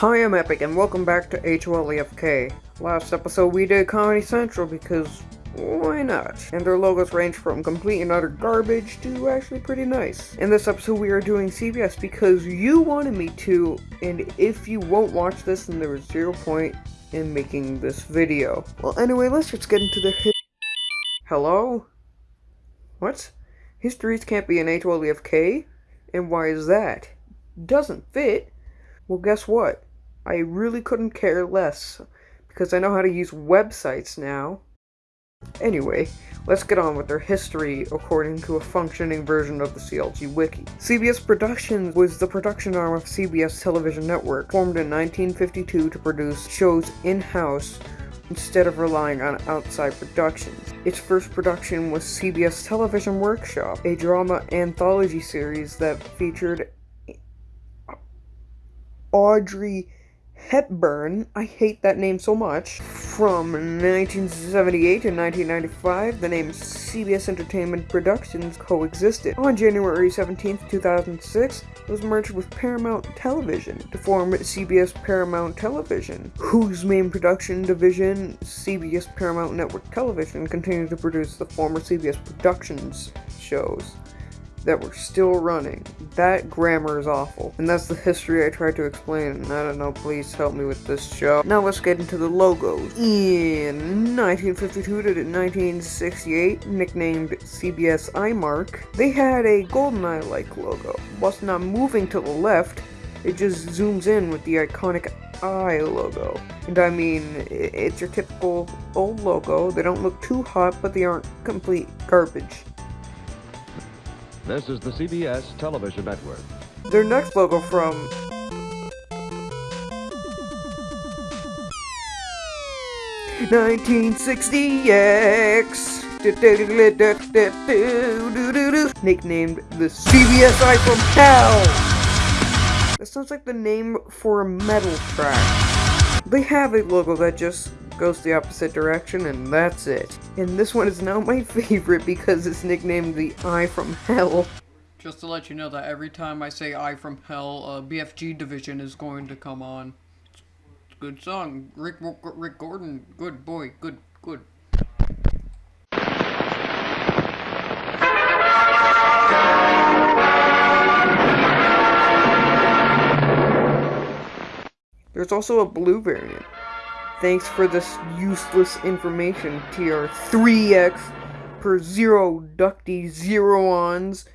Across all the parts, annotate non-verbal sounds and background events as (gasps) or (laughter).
Hi, I'm Epic, and welcome back to HOLEFK. Last episode we did Comedy Central because why not? And their logos range from complete and utter garbage to actually pretty nice. In this episode we are doing CBS because you wanted me to, and if you won't watch this then there is zero point in making this video. Well anyway, let's just get into the. Hello? What? Histories can't be an HOLEFK? And why is that? Doesn't fit. Well, guess what? I really couldn't care less, because I know how to use websites now. Anyway, let's get on with their history according to a functioning version of the CLG Wiki. CBS Productions was the production arm of CBS Television Network, formed in 1952 to produce shows in-house instead of relying on outside productions. Its first production was CBS Television Workshop, a drama anthology series that featured Audrey Hepburn, I hate that name so much. From 1978 to 1995, the name CBS Entertainment Productions coexisted. On January 17, 2006, it was merged with Paramount Television to form CBS Paramount Television, whose main production division, CBS Paramount Network Television, continued to produce the former CBS Productions shows that were still running. That grammar is awful. And that's the history I tried to explain. I don't know, please help me with this show. Now let's get into the logos. In 1952 to 1968, nicknamed CBS iMark, they had a GoldenEye-like logo. Whilst not moving to the left, it just zooms in with the iconic eye logo. And I mean, it's your typical old logo. They don't look too hot, but they aren't complete garbage. This is the CBS Television Network. Their next logo from Nineteen sixty X nicknamed the CBS Eye from Hell. That sounds like the name for a metal track. They have a logo that just goes the opposite direction, and that's it. And this one is now my (laughs) favorite because it's nicknamed the Eye from Hell. Just to let you know that every time I say Eye from Hell, uh, BFG Division is going to come on. It's a good song. Mick, Mick Gordon, good boy, good, good. There's also a blue variant. Thanks for this useless information, TR3X per zero ducty zero-ons.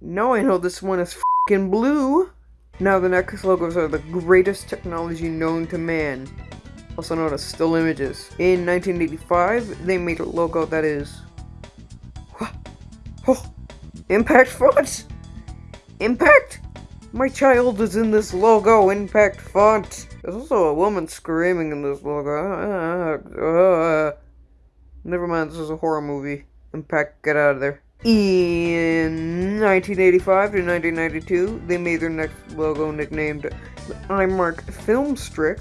Now I know this one is f***ing blue. Now the next logos are the greatest technology known to man, also known as still images. In 1985, they made a logo that is... (gasps) Oh, impact font! Impact? My child is in this logo, impact font! There's also a woman screaming in this logo. Uh, uh, never mind, this is a horror movie. Impact, get out of there. In 1985 to 1992, they made their next logo nicknamed the iMark Film Strip,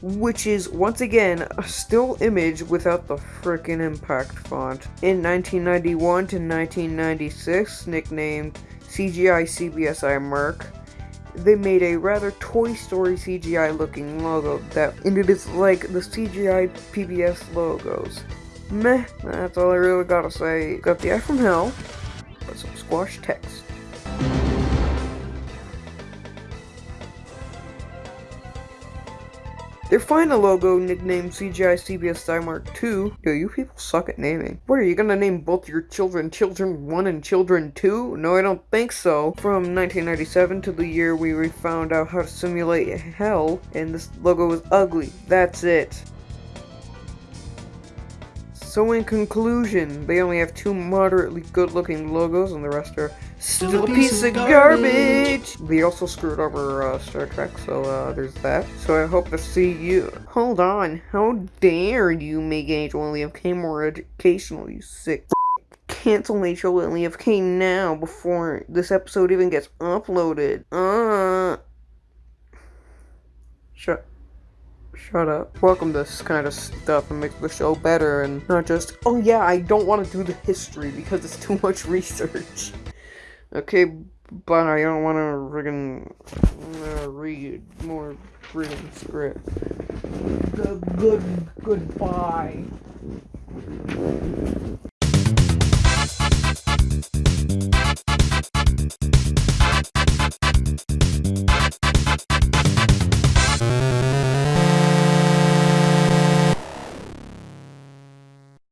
which is once again a still image without the frickin' impact font. In 1991 to 1996, nicknamed CGI CBSI iMark, they made a rather Toy Story CGI looking logo that, and it is like the CGI PBS logos. Meh, that's all I really gotta say. Got the eye from hell, but some squash text. Their final logo, nicknamed CGI CBS Mark II. Yo, you people suck at naming. What, are you gonna name both your children Children 1 and Children 2? No, I don't think so. From 1997 to the year we found out how to simulate hell, and this logo was ugly. That's it. So in conclusion, they only have two moderately good looking logos and the rest are Still a piece of garbage! They also screwed over uh, Star Trek, so uh, there's that. So I hope to see you. Hold on, how dare you make HOLEFK more educational, you sick Cancel HOLEFK now before this episode even gets uploaded. Uh. Shut. Shut up. Welcome this kind of stuff and make the show better and not just, oh yeah, I don't want to do the history because it's too much research. Okay, but I don't want to friggin' uh, read more friggin' script. Good, good, goodbye.